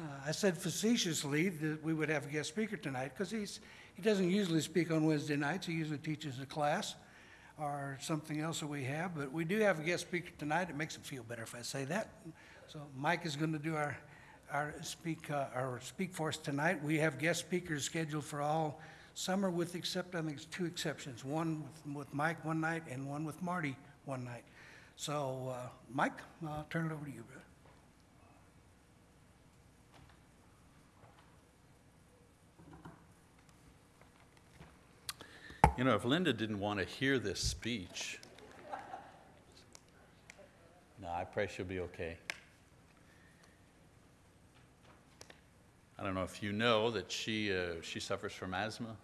Uh, I said facetiously that we would have a guest speaker tonight because he's, he doesn't usually speak on Wednesday nights. He usually teaches a class or something else that we have, but we do have a guest speaker tonight. It makes it feel better if I say that. So Mike is going to do our, our speak, uh, our speak for us tonight. We have guest speakers scheduled for all summer with except, I think it's two exceptions. One with, with Mike one night and one with Marty one night. So, uh, Mike, I'll turn it over to you, brother. You know, if Linda didn't want to hear this speech, no, I pray she'll be okay. I don't know if you know that she, uh, she suffers from asthma,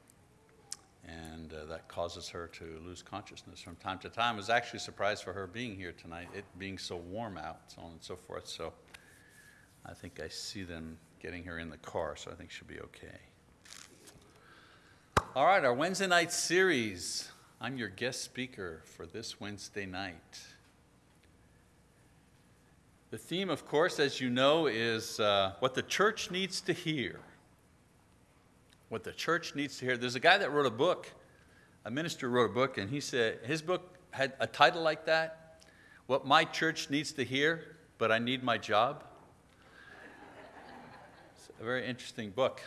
and uh, that causes her to lose consciousness from time to time. I was actually surprised for her being here tonight, it being so warm out, so on and so forth. So I think I see them getting her in the car, so I think she'll be okay. All right, our Wednesday night series. I'm your guest speaker for this Wednesday night. The theme, of course, as you know, is uh, what the church needs to hear. What the church needs to hear. There's a guy that wrote a book, a minister wrote a book, and he said his book had a title like that What My Church Needs to Hear, but I Need My Job. It's a very interesting book.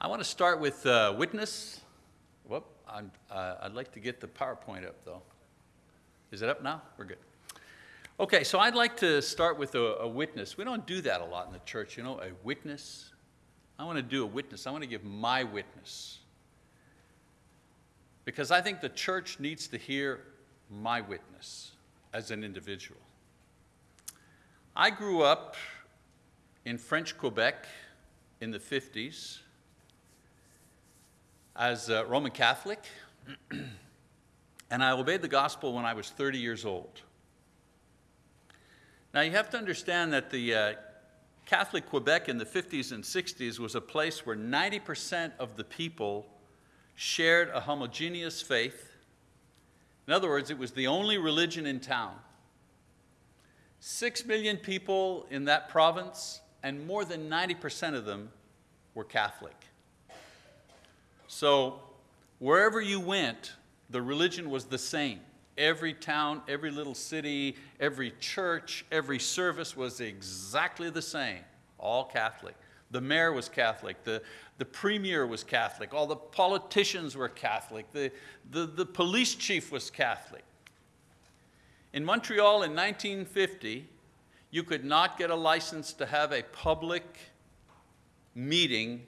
I want to start with uh, witness. Whoop, I'm, uh, I'd like to get the PowerPoint up though. Is it up now? We're good. Okay, so I'd like to start with a, a witness. We don't do that a lot in the church, you know, a witness. I want to do a witness. I want to give my witness. Because I think the church needs to hear my witness as an individual. I grew up in French Quebec in the 50s as a Roman Catholic, and I obeyed the gospel when I was 30 years old. Now, you have to understand that the uh, Catholic Quebec in the 50s and 60s was a place where 90% of the people shared a homogeneous faith. In other words, it was the only religion in town. Six million people in that province, and more than 90% of them were Catholic. So wherever you went, the religion was the same. Every town, every little city, every church, every service was exactly the same, all Catholic. The mayor was Catholic, the, the premier was Catholic, all the politicians were Catholic, the, the, the police chief was Catholic. In Montreal in 1950, you could not get a license to have a public meeting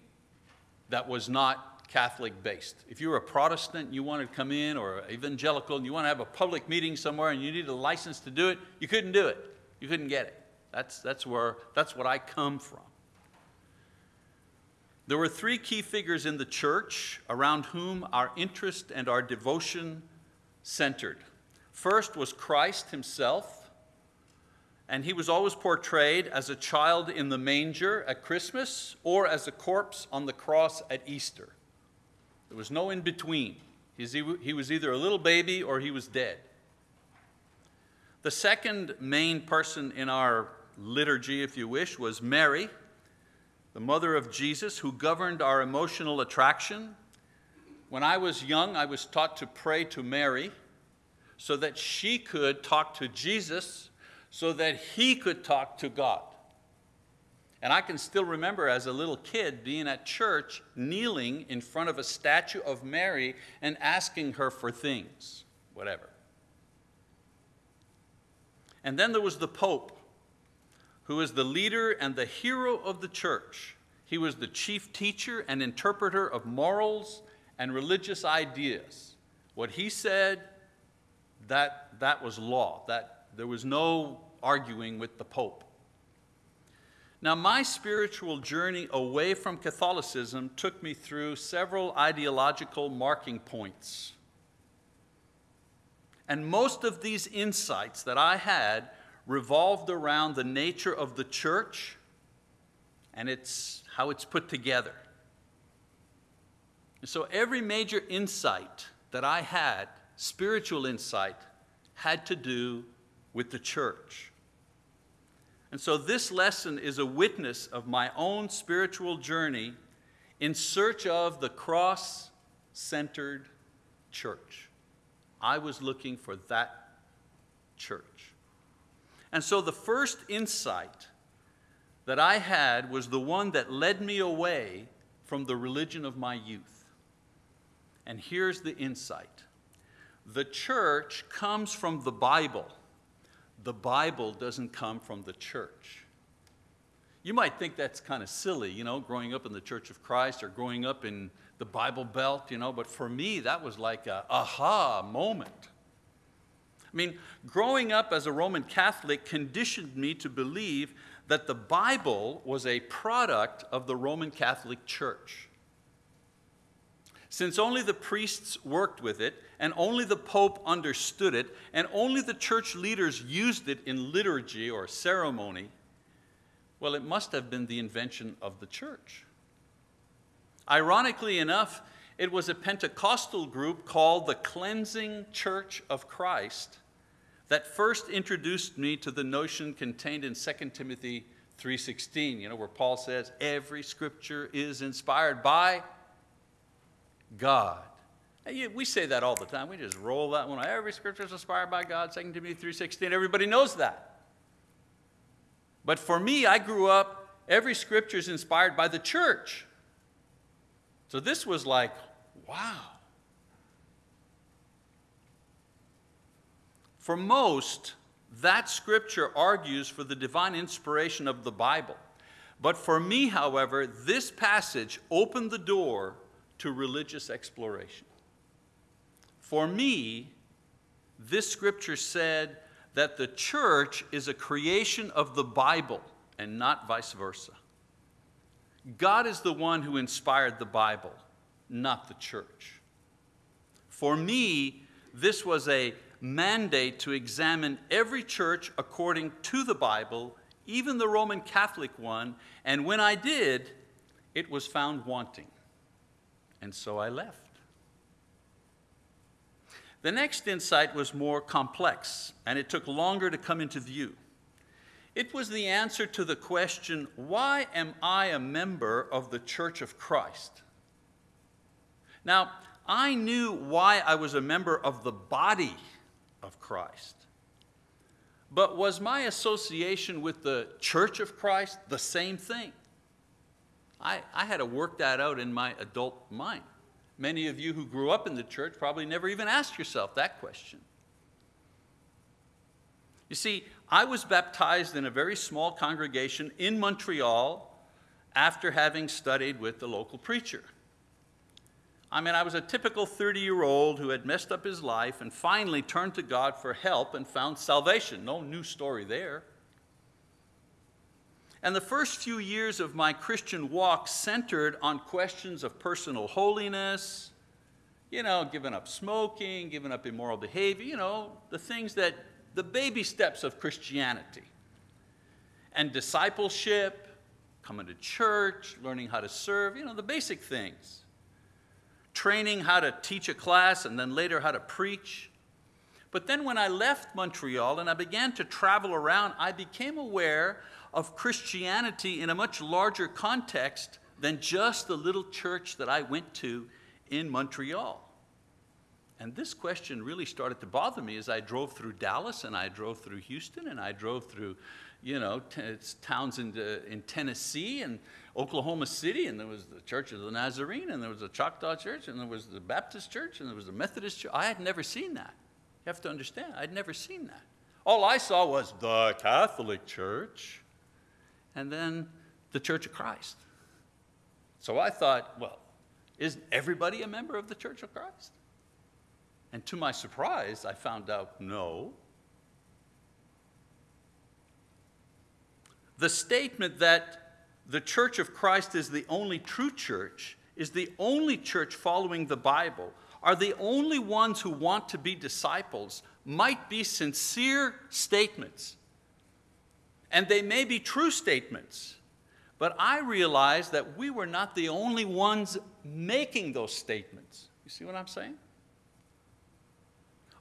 that was not Catholic based. If you were a Protestant, and you wanted to come in, or evangelical, and you want to have a public meeting somewhere and you need a license to do it, you couldn't do it. You couldn't get it. That's, that's, where, that's what I come from. There were three key figures in the church around whom our interest and our devotion centered. First was Christ himself, and he was always portrayed as a child in the manger at Christmas or as a corpse on the cross at Easter. There was no in between. He was either a little baby or he was dead. The second main person in our liturgy, if you wish, was Mary, the mother of Jesus, who governed our emotional attraction. When I was young, I was taught to pray to Mary so that she could talk to Jesus, so that he could talk to God. And I can still remember as a little kid being at church, kneeling in front of a statue of Mary and asking her for things, whatever. And then there was the Pope, who was the leader and the hero of the church. He was the chief teacher and interpreter of morals and religious ideas. What he said, that, that was law. That, there was no arguing with the Pope. Now, my spiritual journey away from Catholicism took me through several ideological marking points. And most of these insights that I had revolved around the nature of the church and it's how it's put together. So every major insight that I had, spiritual insight, had to do with the church. And so this lesson is a witness of my own spiritual journey in search of the cross centered church. I was looking for that church. And so the first insight that I had was the one that led me away from the religion of my youth. And here's the insight the church comes from the Bible, the Bible doesn't come from the church. You might think that's kind of silly, you know, growing up in the Church of Christ or growing up in the Bible Belt, you know, but for me, that was like a aha moment. I mean, growing up as a Roman Catholic conditioned me to believe that the Bible was a product of the Roman Catholic Church. Since only the priests worked with it, and only the Pope understood it, and only the church leaders used it in liturgy or ceremony, well, it must have been the invention of the church. Ironically enough, it was a Pentecostal group called the Cleansing Church of Christ that first introduced me to the notion contained in 2 Timothy 3:16, you know, where Paul says every scripture is inspired by God. We say that all the time. We just roll that one. Every scripture is inspired by God, 2 Timothy 3:16. Everybody knows that. But for me, I grew up, every scripture is inspired by the church. So this was like, wow. For most, that scripture argues for the divine inspiration of the Bible. But for me, however, this passage opened the door to religious exploration. For me, this scripture said that the church is a creation of the Bible and not vice versa. God is the one who inspired the Bible, not the church. For me, this was a mandate to examine every church according to the Bible, even the Roman Catholic one, and when I did, it was found wanting. And so I left. The next insight was more complex, and it took longer to come into view. It was the answer to the question why am I a member of the Church of Christ? Now, I knew why I was a member of the body of Christ. But was my association with the Church of Christ the same thing? I, I had to work that out in my adult mind. Many of you who grew up in the church probably never even asked yourself that question. You see, I was baptized in a very small congregation in Montreal after having studied with the local preacher. I mean, I was a typical 30 year old who had messed up his life and finally turned to God for help and found salvation. No new story there. And the first few years of my Christian walk centered on questions of personal holiness, you know, giving up smoking, giving up immoral behavior, you know, the things that the baby steps of Christianity. And discipleship, coming to church, learning how to serve, you know, the basic things. Training how to teach a class and then later how to preach. But then when I left Montreal and I began to travel around, I became aware of Christianity in a much larger context than just the little church that I went to in Montreal. And this question really started to bother me as I drove through Dallas and I drove through Houston and I drove through, you know, towns in, uh, in Tennessee and Oklahoma City, and there was the Church of the Nazarene, and there was the Choctaw Church, and there was the Baptist Church, and there was the Methodist Church. I had never seen that. You have to understand, I'd never seen that. All I saw was the Catholic Church, and then the Church of Christ. So I thought, well, isn't everybody a member of the Church of Christ? And to my surprise, I found out no. The statement that the Church of Christ is the only true church, is the only church following the Bible, are the only ones who want to be disciples, might be sincere statements. And they may be true statements. But I realized that we were not the only ones making those statements. You see what I'm saying?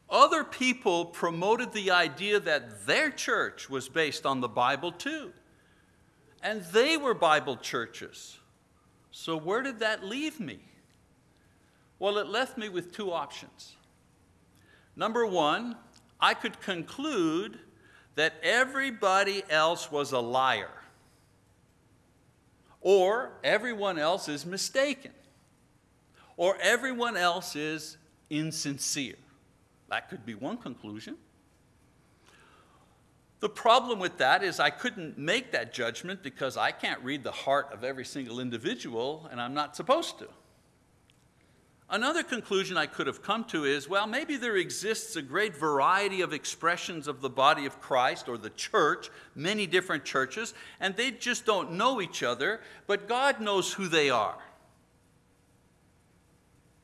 other people promoted the idea that their church was based on the Bible too. And they were Bible churches. So, where did that leave me? Well, it left me with two options. Number one, I could conclude that everybody else was a liar, or everyone else is mistaken, or everyone else is insincere. That could be one conclusion. The problem with that is I couldn't make that judgment because I can't read the heart of every single individual, and I'm not supposed to. Another conclusion I could have come to is well, maybe there exists a great variety of expressions of the body of Christ or the church, many different churches, and they just don't know each other, but God knows who they are.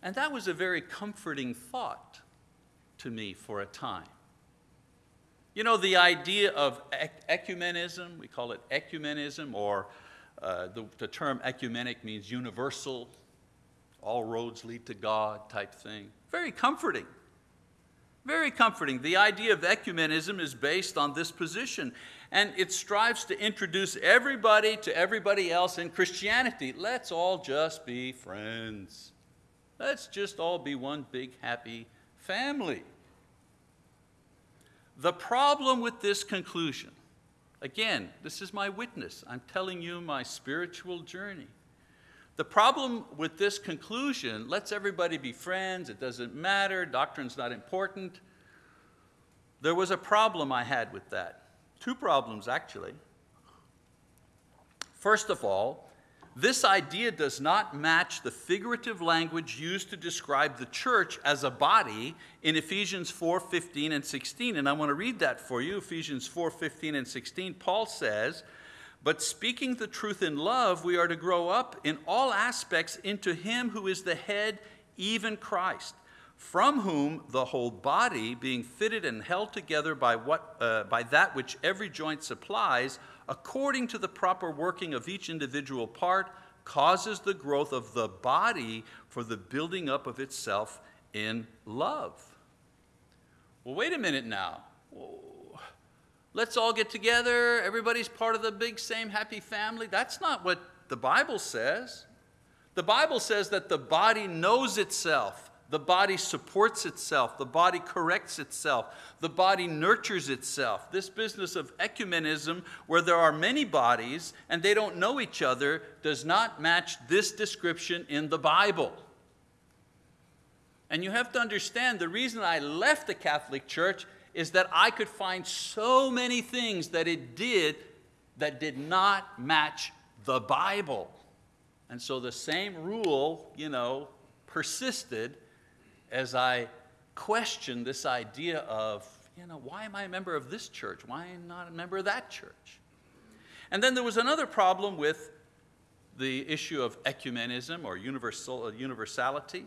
And that was a very comforting thought to me for a time. You know, the idea of ecumenism, we call it ecumenism, or uh, the, the term ecumenic means universal, all roads lead to God type thing. Very comforting. Very comforting. The idea of ecumenism is based on this position, and it strives to introduce everybody to everybody else in Christianity. Let's all just be friends. Let's just all be one big happy family. The problem with this conclusion, again, this is my witness. I'm telling you my spiritual journey. The problem with this conclusion, let's everybody be friends, it doesn't matter, doctrine's not important. There was a problem I had with that. Two problems, actually. First of all, this idea does not match the figurative language used to describe the church as a body in Ephesians 4 15 and 16. And I want to read that for you Ephesians 4 15 and 16. Paul says, But speaking the truth in love, we are to grow up in all aspects into Him who is the head, even Christ from whom the whole body, being fitted and held together by, what, uh, by that which every joint supplies, according to the proper working of each individual part, causes the growth of the body for the building up of itself in love. Well, wait a minute now. Let's all get together. Everybody's part of the big, same happy family. That's not what the Bible says. The Bible says that the body knows itself the body supports itself, the body corrects itself, the body nurtures itself. This business of ecumenism, where there are many bodies and they don't know each other, does not match this description in the Bible. And you have to understand the reason I left the Catholic Church is that I could find so many things that it did that did not match the Bible. And so the same rule, you know, persisted as I questioned this idea of, you know, why am I a member of this church? Why am I not a member of that church? And then there was another problem with the issue of ecumenism or universal, uh, universality.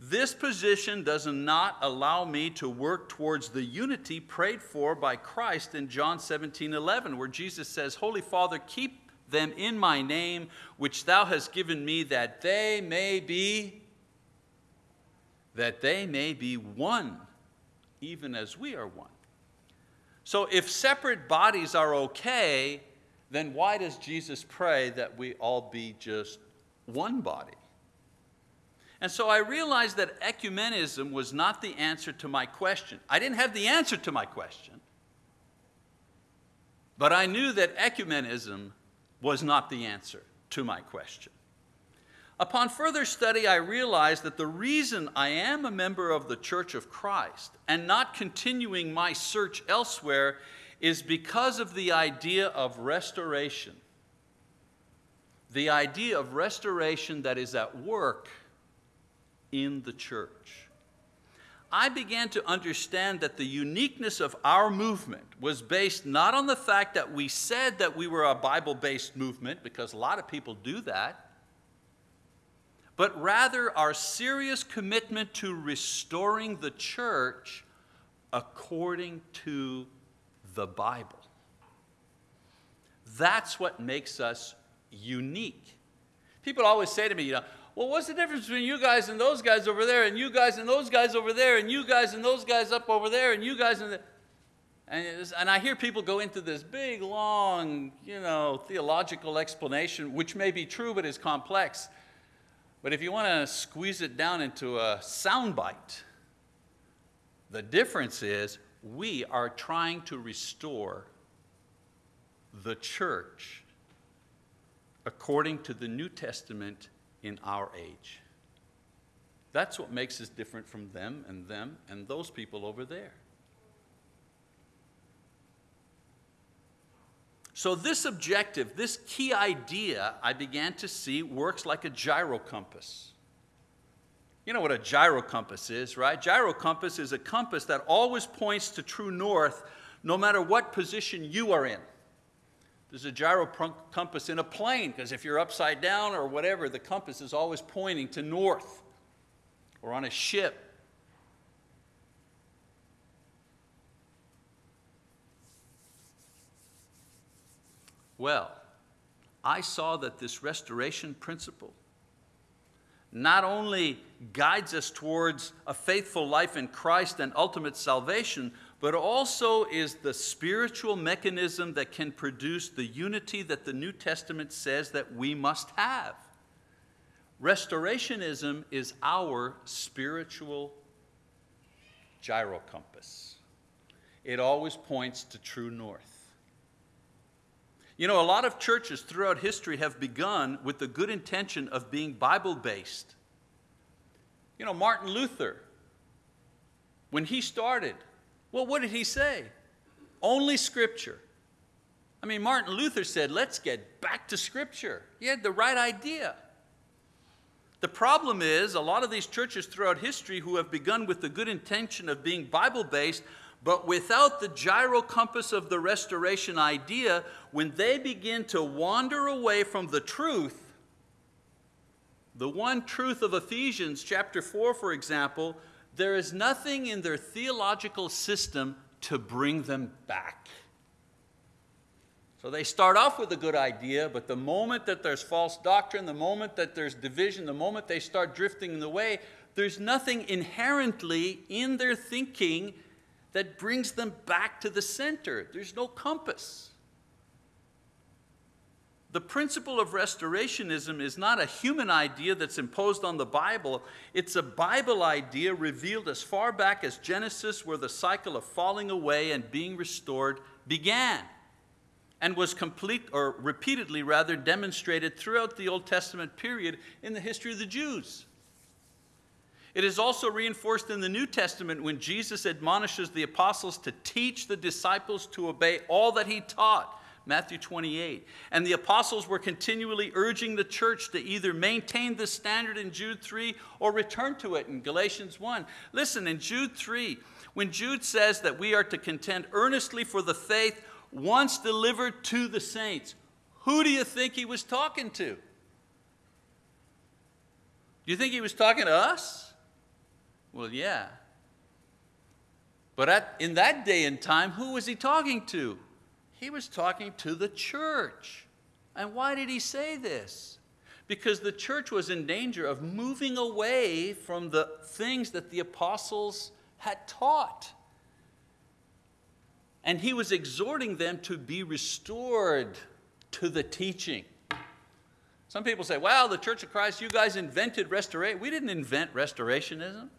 This position does not allow me to work towards the unity prayed for by Christ in John 17 11, where Jesus says, Holy Father, keep them in my name, which thou hast given me, that they may be that they may be one, even as we are one. So if separate bodies are okay, then why does Jesus pray that we all be just one body? And so I realized that ecumenism was not the answer to my question. I didn't have the answer to my question, but I knew that ecumenism was not the answer to my question. Upon further study, I realized that the reason I am a member of the Church of Christ and not continuing my search elsewhere is because of the idea of restoration. The idea of restoration that is at work in the church. I began to understand that the uniqueness of our movement was based not on the fact that we said that we were a Bible based movement, because a lot of people do that but rather our serious commitment to restoring the church according to the Bible. That's what makes us unique. People always say to me, you know, well, what's the difference between you guys and those guys over there, and you guys and those guys over there, and you guys and those guys up over there, and you guys and the. And, and I hear people go into this big, long, you know, theological explanation, which may be true but is complex. But if you want to squeeze it down into a soundbite, the difference is we are trying to restore the church according to the New Testament in our age. That's what makes us different from them and them and those people over there. So, this objective, this key idea, I began to see works like a gyro compass. You know what a gyro compass is, right? Gyro compass is a compass that always points to true north no matter what position you are in. There's a gyro compass in a plane because if you're upside down or whatever, the compass is always pointing to north. Or on a ship. Well, I saw that this restoration principle not only guides us towards a faithful life in Christ and ultimate salvation, but also is the spiritual mechanism that can produce the unity that the New Testament says that we must have. Restorationism is our spiritual gyro compass. It always points to true north. You know, a lot of churches throughout history have begun with the good intention of being Bible based. You know, Martin Luther, when he started, well, what did he say? Only Scripture. I mean, Martin Luther said, let's get back to Scripture. He had the right idea. The problem is, a lot of these churches throughout history who have begun with the good intention of being Bible based but without the gyro compass of the restoration idea, when they begin to wander away from the truth, the one truth of Ephesians chapter 4, for example, there is nothing in their theological system to bring them back. So they start off with a good idea, but the moment that there's false doctrine, the moment that there's division, the moment they start drifting away, there's nothing inherently in their thinking that brings them back to the center. There's no compass. The principle of restorationism is not a human idea that's imposed on the Bible. It's a Bible idea revealed as far back as Genesis, where the cycle of falling away and being restored began, and was complete, or repeatedly rather, demonstrated throughout the Old Testament period in the history of the Jews. It is also reinforced in the New Testament when Jesus admonishes the apostles to teach the disciples to obey all that he taught. Matthew 28. And the apostles were continually urging the church to either maintain the standard in Jude 3 or return to it in Galatians 1. Listen, in Jude 3, when Jude says that we are to contend earnestly for the faith once delivered to the saints, who do you think he was talking to? Do you think he was talking to us? Well, yeah. But at, in that day and time, who was he talking to? He was talking to the church. And why did he say this? Because the church was in danger of moving away from the things that the apostles had taught. And he was exhorting them to be restored to the teaching. Some people say, well, the Church of Christ, you guys invented restoration. We didn't invent restorationism.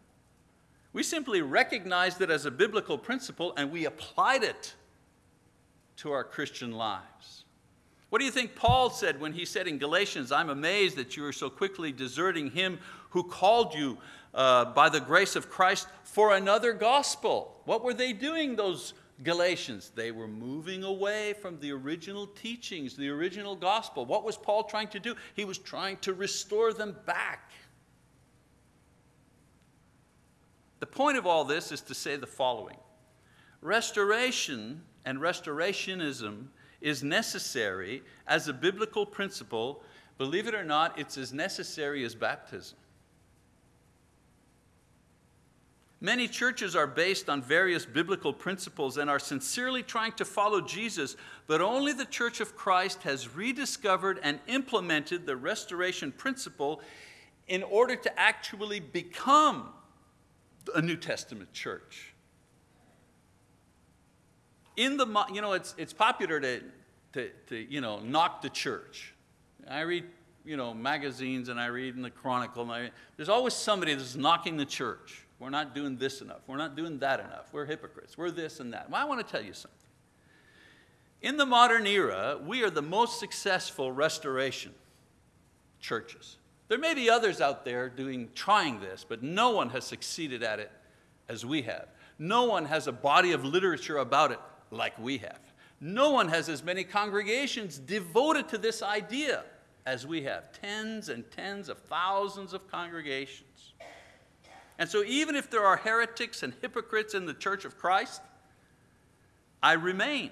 We simply recognized it as a biblical principle and we applied it to our Christian lives. What do you think Paul said when he said in Galatians, I'm amazed that you are so quickly deserting him who called you uh, by the grace of Christ for another gospel? What were they doing, those Galatians? They were moving away from the original teachings, the original gospel. What was Paul trying to do? He was trying to restore them back. The point of all this is to say the following Restoration and restorationism is necessary as a biblical principle. Believe it or not, it's as necessary as baptism. Many churches are based on various biblical principles and are sincerely trying to follow Jesus, but only the Church of Christ has rediscovered and implemented the restoration principle in order to actually become a New Testament church. In the, you know, it's, it's popular to, to, to, you know, knock the church. I read, you know, magazines and I read in the Chronicle, and I, there's always somebody that's knocking the church. We're not doing this enough. We're not doing that enough. We're hypocrites. We're this and that. Well, I want to tell you something. In the modern era, we are the most successful restoration churches. There may be others out there doing, trying this, but no one has succeeded at it as we have. No one has a body of literature about it like we have. No one has as many congregations devoted to this idea as we have. Tens and tens of thousands of congregations. And so, even if there are heretics and hypocrites in the church of Christ, I remain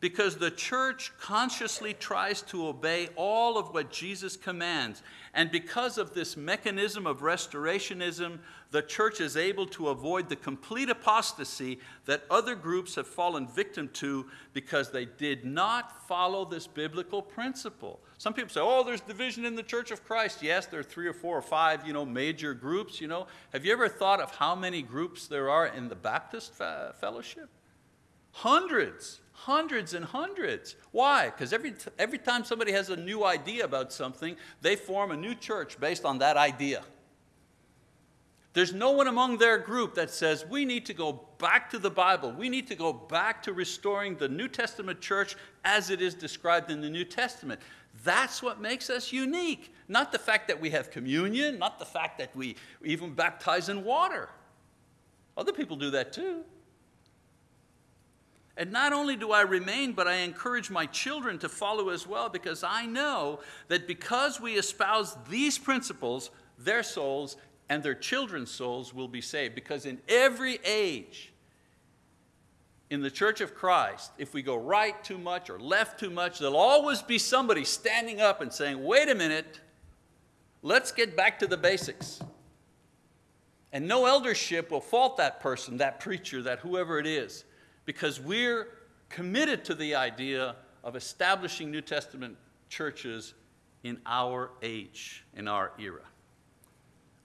because the church consciously tries to obey all of what Jesus commands. And because of this mechanism of restorationism, the church is able to avoid the complete apostasy that other groups have fallen victim to because they did not follow this biblical principle. Some people say, oh, there's division in the church of Christ. Yes, there are three or four or five, you know, major groups, you know. Have you ever thought of how many groups there are in the Baptist fellowship? Hundreds hundreds and hundreds. Why? Because every, every time somebody has a new idea about something, they form a new church based on that idea. There's no one among their group that says, we need to go back to the Bible. We need to go back to restoring the New Testament church as it is described in the New Testament. That's what makes us unique. Not the fact that we have communion, not the fact that we even baptize in water. Other people do that too. And not only do I remain, but I encourage my children to follow as well because I know that because we espouse these principles, their souls and their children's souls will be saved. Because in every age, in the church of Christ, if we go right too much or left too much, there'll always be somebody standing up and saying, wait a minute, let's get back to the basics. And no eldership will fault that person, that preacher, that whoever it is because we're committed to the idea of establishing New Testament churches in our age, in our era.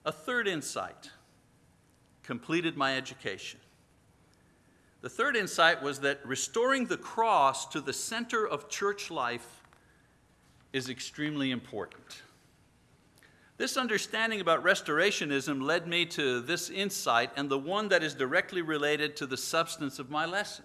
A third insight completed my education. The third insight was that restoring the cross to the center of church life is extremely important. This understanding about restorationism led me to this insight and the one that is directly related to the substance of my lesson.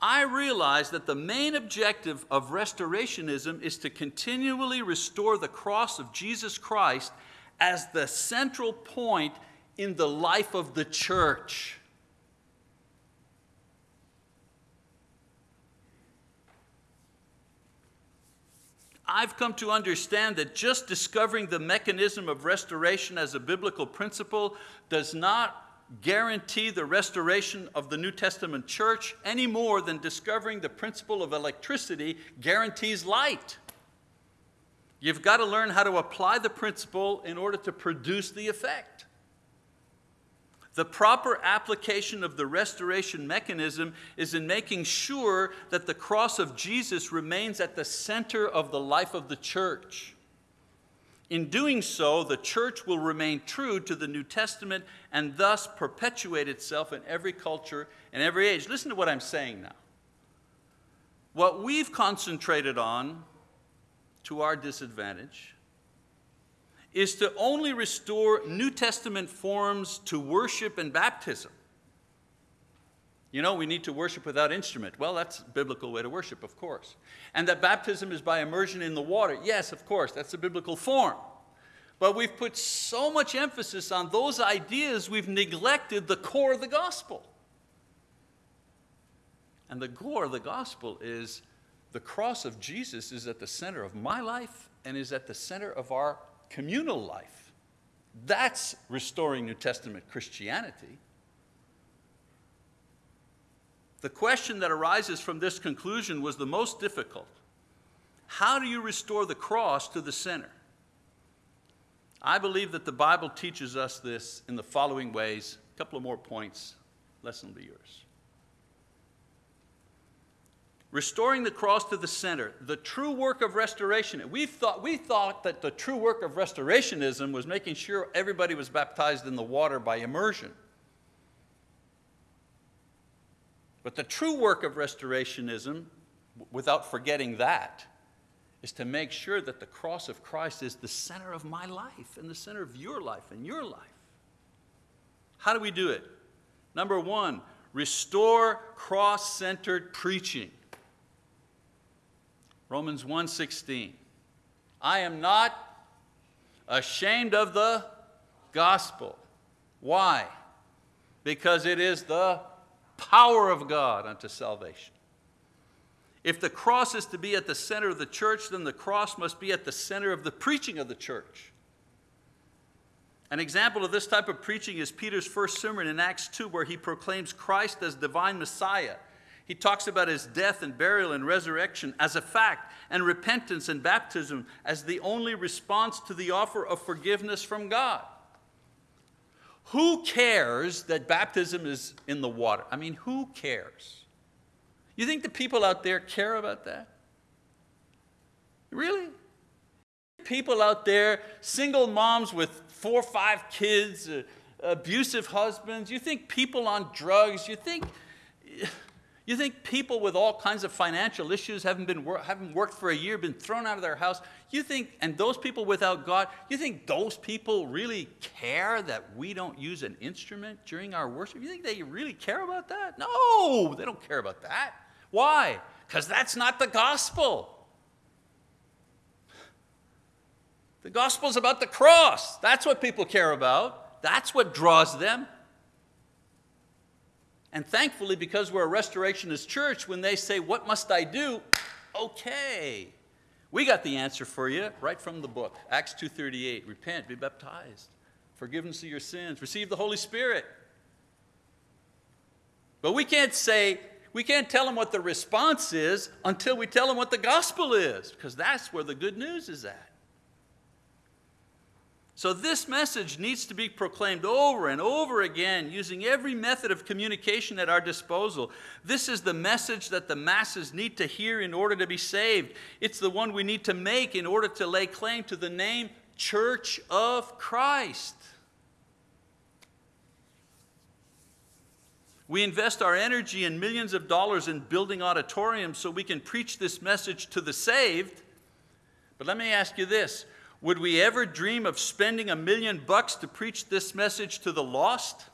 I realized that the main objective of restorationism is to continually restore the cross of Jesus Christ as the central point in the life of the church. I've come to understand that just discovering the mechanism of restoration as a biblical principle does not guarantee the restoration of the New Testament church any more than discovering the principle of electricity guarantees light. You've got to learn how to apply the principle in order to produce the effect. The proper application of the restoration mechanism is in making sure that the cross of Jesus remains at the center of the life of the church. In doing so, the church will remain true to the New Testament and thus perpetuate itself in every culture and every age. Listen to what I'm saying now. What we've concentrated on to our disadvantage is to only restore New Testament forms to worship and baptism. You know, we need to worship without instrument. Well, that's a biblical way to worship, of course. And that baptism is by immersion in the water. Yes, of course, that's a biblical form. But we've put so much emphasis on those ideas, we've neglected the core of the gospel. And the core of the gospel is the cross of Jesus is at the center of my life and is at the center of our communal life. That's restoring New Testament Christianity. The question that arises from this conclusion was the most difficult. How do you restore the cross to the center? I believe that the Bible teaches us this in the following ways. A couple of more points, lesson will be yours. Restoring the cross to the center, the true work of restoration. We thought, we thought that the true work of restorationism was making sure everybody was baptized in the water by immersion. But the true work of restorationism, without forgetting that, is to make sure that the cross of Christ is the center of my life and the center of your life and your life. How do we do it? Number one, restore cross centered preaching. Romans 1:16. I am not ashamed of the gospel. Why? Because it is the power of God unto salvation. If the cross is to be at the center of the church, then the cross must be at the center of the preaching of the church. An example of this type of preaching is Peter's first sermon in Acts 2, where he proclaims Christ as divine Messiah. He talks about his death and burial and resurrection as a fact, and repentance and baptism as the only response to the offer of forgiveness from God. Who cares that baptism is in the water? I mean, who cares? You think the people out there care about that? Really? People out there, single moms with four or five kids, uh, abusive husbands, you think people on drugs, you think, you think people with all kinds of financial issues haven't, been, haven't worked for a year, been thrown out of their house, you think, and those people without God, you think those people really care that we don't use an instrument during our worship? You think they really care about that? No, they don't care about that. Why? Because that's not the gospel. The gospel is about the cross. That's what people care about. That's what draws them. And thankfully, because we're a restorationist church, when they say, What must I do? Okay. We got the answer for you right from the book. Acts 2:38. Repent, be baptized, forgiveness of your sins, receive the Holy Spirit. But we can't say, we can't tell them what the response is until we tell them what the gospel is, because that's where the good news is at. So, this message needs to be proclaimed over and over again using every method of communication at our disposal. This is the message that the masses need to hear in order to be saved. It's the one we need to make in order to lay claim to the name Church of Christ. We invest our energy and millions of dollars in building auditoriums so we can preach this message to the saved. But let me ask you this would we ever dream of spending a million bucks to preach this message to the lost?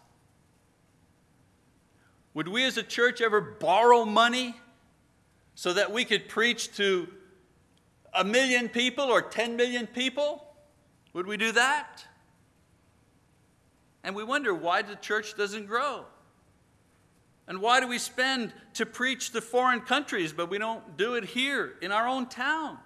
Would we as a church ever borrow money so that we could preach to a million people or 10 million people? Would we do that? And we wonder why the church doesn't grow. And why do we spend to preach to foreign countries, but we don't do it here in our own town?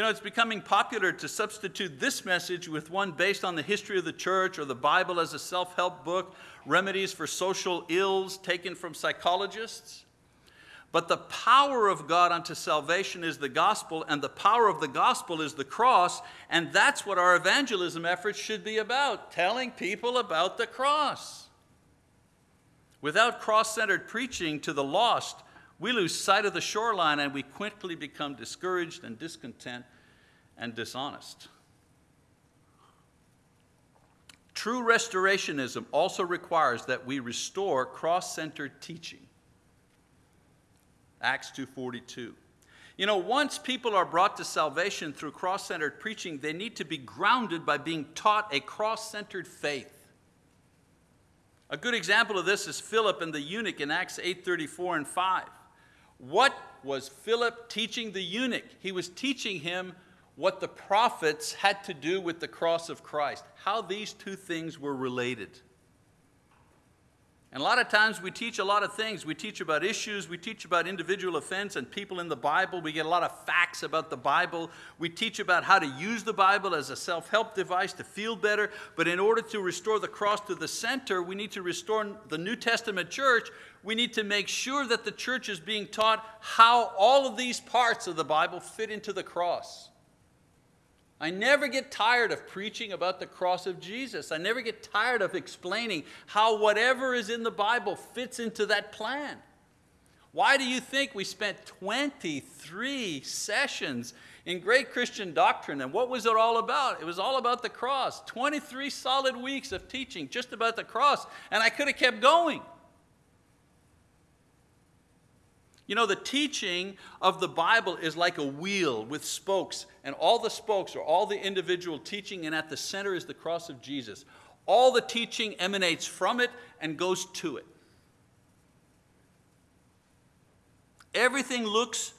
You know, it's becoming popular to substitute this message with one based on the history of the church or the Bible as a self help book, remedies for social ills taken from psychologists. But the power of God unto salvation is the gospel, and the power of the gospel is the cross, and that's what our evangelism efforts should be about telling people about the cross. Without cross centered preaching to the lost, we lose sight of the shoreline and we quickly become discouraged and discontent and dishonest. True restorationism also requires that we restore cross-centered teaching. Acts 2:42. You know, once people are brought to salvation through cross-centered preaching, they need to be grounded by being taught a cross-centered faith. A good example of this is Philip and the eunuch in Acts 8:34 and 5. What was Philip teaching the eunuch? He was teaching him what the prophets had to do with the cross of Christ, how these two things were related. And a lot of times we teach a lot of things. We teach about issues, we teach about individual offense and people in the Bible. We get a lot of facts about the Bible. We teach about how to use the Bible as a self help device to feel better. But in order to restore the cross to the center, we need to restore the New Testament church. We need to make sure that the church is being taught how all of these parts of the Bible fit into the cross. I never get tired of preaching about the cross of Jesus. I never get tired of explaining how whatever is in the Bible fits into that plan. Why do you think we spent 23 sessions in great Christian doctrine? And what was it all about? It was all about the cross. 23 solid weeks of teaching just about the cross. And I could have kept going. You know, the teaching of the Bible is like a wheel with spokes, and all the spokes are all the individual teaching, and at the center is the cross of Jesus. All the teaching emanates from it and goes to it. Everything looks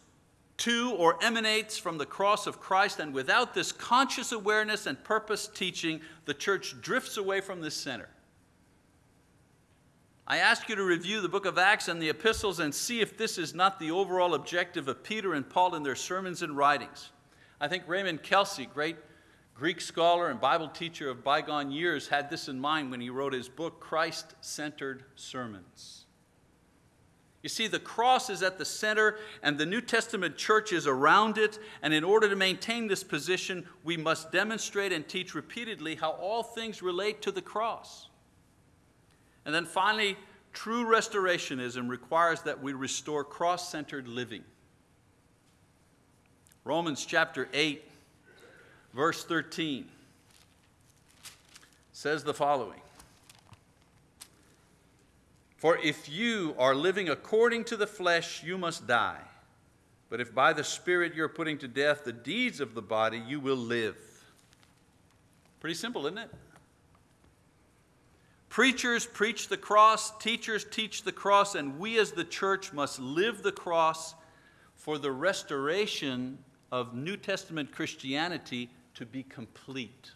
to or emanates from the cross of Christ, and without this conscious awareness and purpose teaching, the church drifts away from this center. I ask you to review the book of Acts and the epistles and see if this is not the overall objective of Peter and Paul in their sermons and writings. I think Raymond Kelcy, great Greek scholar and Bible teacher of bygone years, had this in mind when he wrote his book, Christ Centered Sermons. You see, the cross is at the center, and the New Testament church is around it. And in order to maintain this position, we must demonstrate and teach repeatedly how all things relate to the cross. And then finally, true restorationism requires that we restore cross centered living. Romans chapter 8, verse 13 says the following For if you are living according to the flesh, you must die. But if by the Spirit you're putting to death the deeds of the body, you will live. Pretty simple, isn't it? Preachers preach the cross, teachers teach the cross, and we as the church must live the cross for the restoration of New Testament Christianity to be complete.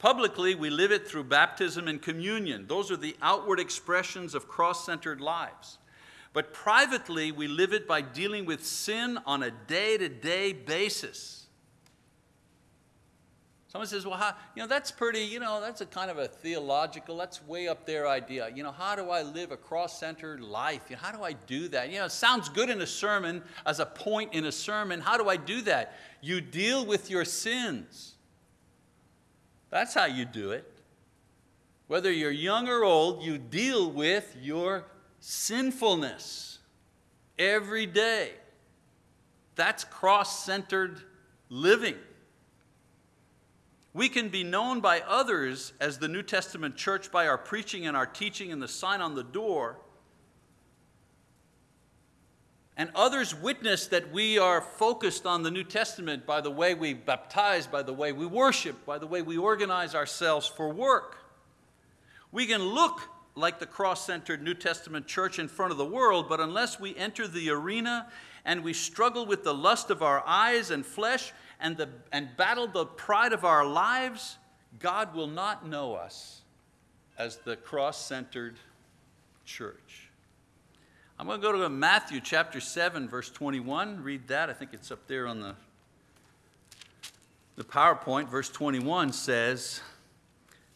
Publicly, we live it through baptism and communion. Those are the outward expressions of cross centered lives. But privately, we live it by dealing with sin on a day to day basis. Someone says, well, how, you know, that's pretty, you know, that's a kind of a theological, that's way up there idea. You know, how do I live a cross-centered life? You know, how do I do that? You know, it sounds good in a sermon, as a point in a sermon. How do I do that? You deal with your sins. That's how you do it. Whether you're young or old, you deal with your sinfulness every day. That's cross-centered living. We can be known by others as the New Testament church by our preaching and our teaching and the sign on the door. And others witness that we are focused on the New Testament by the way we baptize, by the way we worship, by the way we organize ourselves for work. We can look like the cross centered New Testament church in front of the world, but unless we enter the arena and we struggle with the lust of our eyes and flesh and, the, and battle the pride of our lives, God will not know us as the cross centered church. I'm going to go to Matthew chapter 7, verse 21. Read that. I think it's up there on the, the PowerPoint. Verse 21 says,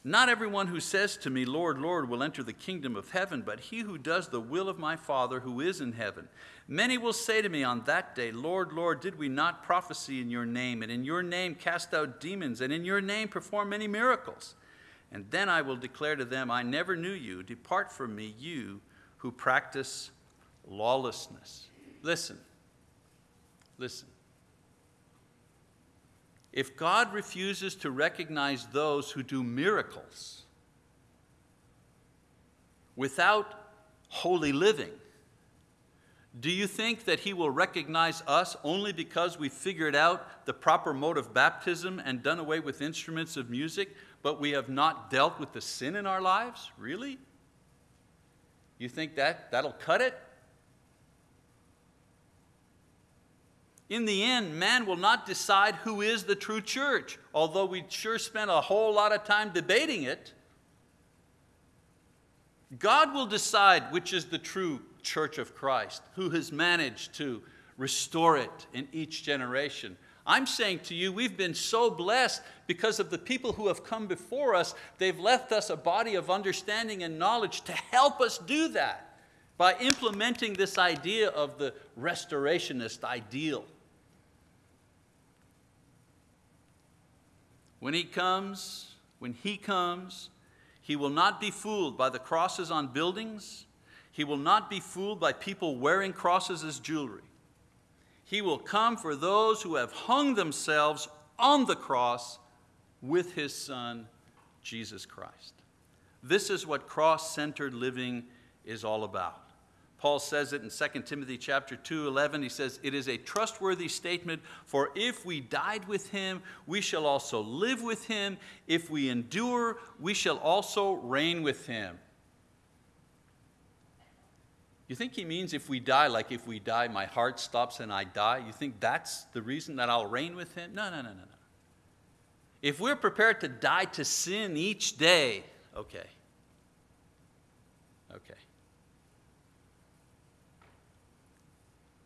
Not everyone who says to me, Lord, Lord, will enter the kingdom of heaven, but he who does the will of my Father who is in heaven. Many will say to me on that day, Lord, Lord, did we not prophesy in your name, and in your name cast out demons, and in your name perform many miracles? And then I will declare to them, I never knew you. Depart from me, you who practice lawlessness. Listen, listen. If God refuses to recognize those who do miracles without holy living, do you think that he will recognize us only because we figured out the proper mode of baptism and done away with instruments of music, but we have not dealt with the sin in our lives? Really? You think that that'll cut it? In the end, man will not decide who is the true church, although we sure spent a whole lot of time debating it. God will decide which is the true church of Christ, who has managed to restore it in each generation. I'm saying to you, we've been so blessed because of the people who have come before us. They've left us a body of understanding and knowledge to help us do that by implementing this idea of the restorationist ideal. When he comes, when he comes, he will not be fooled by the crosses on buildings He will not be fooled by people wearing crosses as jewelry. He will come for those who have hung themselves on the cross with his Son, Jesus Christ. This is what cross centered living is all about. Paul says it in 2 Timothy chapter 2, 11. He says, It is a trustworthy statement, for if we died with him, we shall also live with him. If we endure, we shall also reign with him. You think he means if we die, like if we die, my heart stops and I die? You think that's the reason that I'll reign with him? No, no, no, no, no. If we're prepared to die to sin each day, okay. Okay.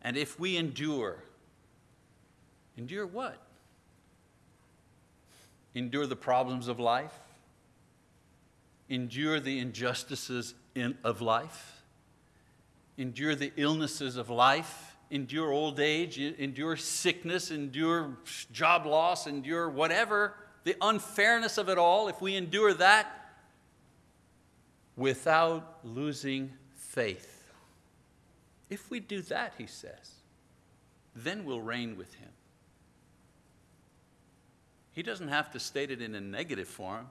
And if we endure, endure what? Endure the problems of life? Endure the injustices in, of life? Endure the illnesses of life? Endure old age? Endure sickness? Endure job loss? Endure whatever? The unfairness of it all? If we endure that without losing faith, if we do that, he says, then we'll reign with him. He doesn't have to state it in a negative form.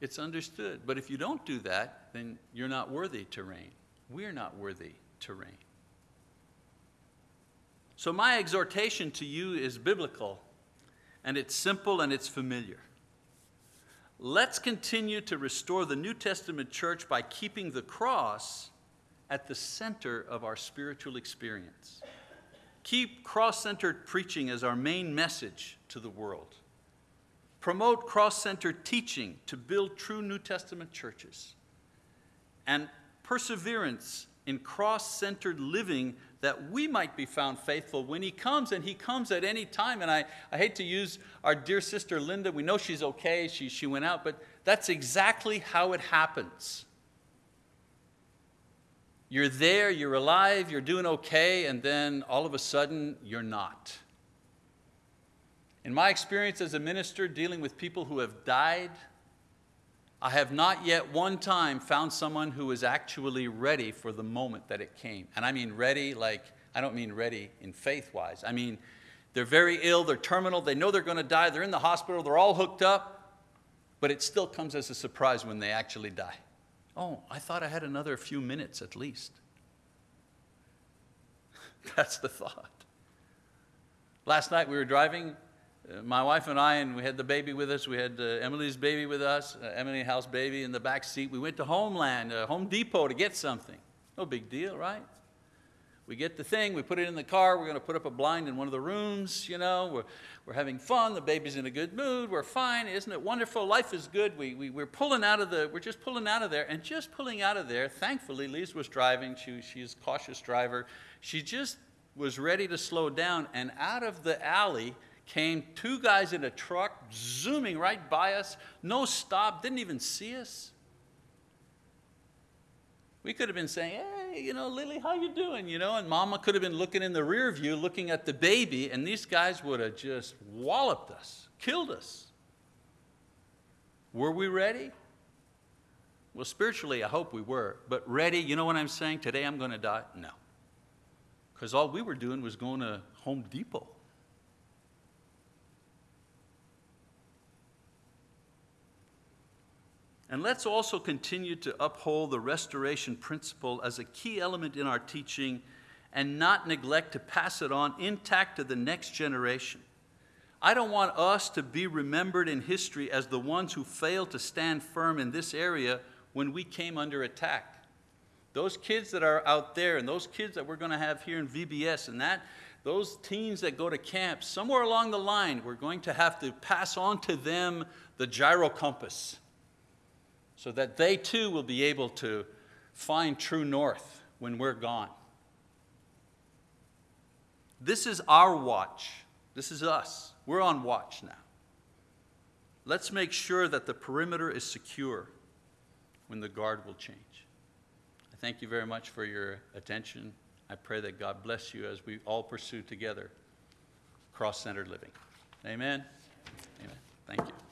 It's understood. But if you don't do that, then you're not worthy to reign. We're not worthy to reign. So, my exhortation to you is biblical, and it's simple and it's familiar. Let's continue to restore the New Testament church by keeping the cross at the center of our spiritual experience. Keep cross centered preaching as our main message to the world. Promote cross centered teaching to build true New Testament churches. And perseverance in cross centered living that we might be found faithful when He comes, and He comes at any time. And I, I hate to use our dear sister Linda, we know she's okay, she, she went out, but that's exactly how it happens. You're there, you're alive, you're doing okay, and then all of a sudden, you're not. In my experience as a minister dealing with people who have died, I have not yet one time found someone who was actually ready for the moment that it came. And I mean ready, like, I don't mean ready in faith wise. I mean, they're very ill, they're terminal, they know they're going to die, they're in the hospital, they're all hooked up, but it still comes as a surprise when they actually die. Oh, I thought I had another few minutes at least. That's the thought. Last night we were driving, uh, my wife and I, and we had the baby with us. We had uh, Emily's baby with us, uh, Emily House baby in the back seat. We went to Homeland, uh, Home Depot to get something. No big deal, right? We get the thing, we put it in the car, we're going to put up a blind in one of the rooms, you know, we're, we're having fun, the baby's in a good mood, we're fine, isn't it wonderful? Life is good. We, we, we're pulling out of the, we're just pulling out of there, and just pulling out of there, thankfully, Lise was driving, she, she's a cautious driver. She just was ready to slow down, and out of the alley came two guys in a truck, zooming right by us, no stop, didn't even see us. We could have been saying, hey, you know, Lily, how you doing? You know, and mama could have been looking in the rear view, looking at the baby, and these guys would have just walloped us, killed us. Were we ready? Well, spiritually, I hope we were. But ready, you know what I'm saying? Today I'm going to die? No. Because all we were doing was going to Home Depot. And let's also continue to uphold the restoration principle as a key element in our teaching and not neglect to pass it on intact to the next generation. I don't want us to be remembered in history as the ones who failed to stand firm in this area when we came under attack. Those kids that are out there and those kids that we're going to have here in VBS and that, those teens that go to camp, somewhere along the line, we're going to have to pass on to them the gyro compass so that they too will be able to find true north when we're gone. This is our watch. This is us. We're on watch now. Let's make sure that the perimeter is secure when the guard will change. I thank you very much for your attention. I pray that God bless you as we all pursue together cross centered living. Amen. Amen. Thank you.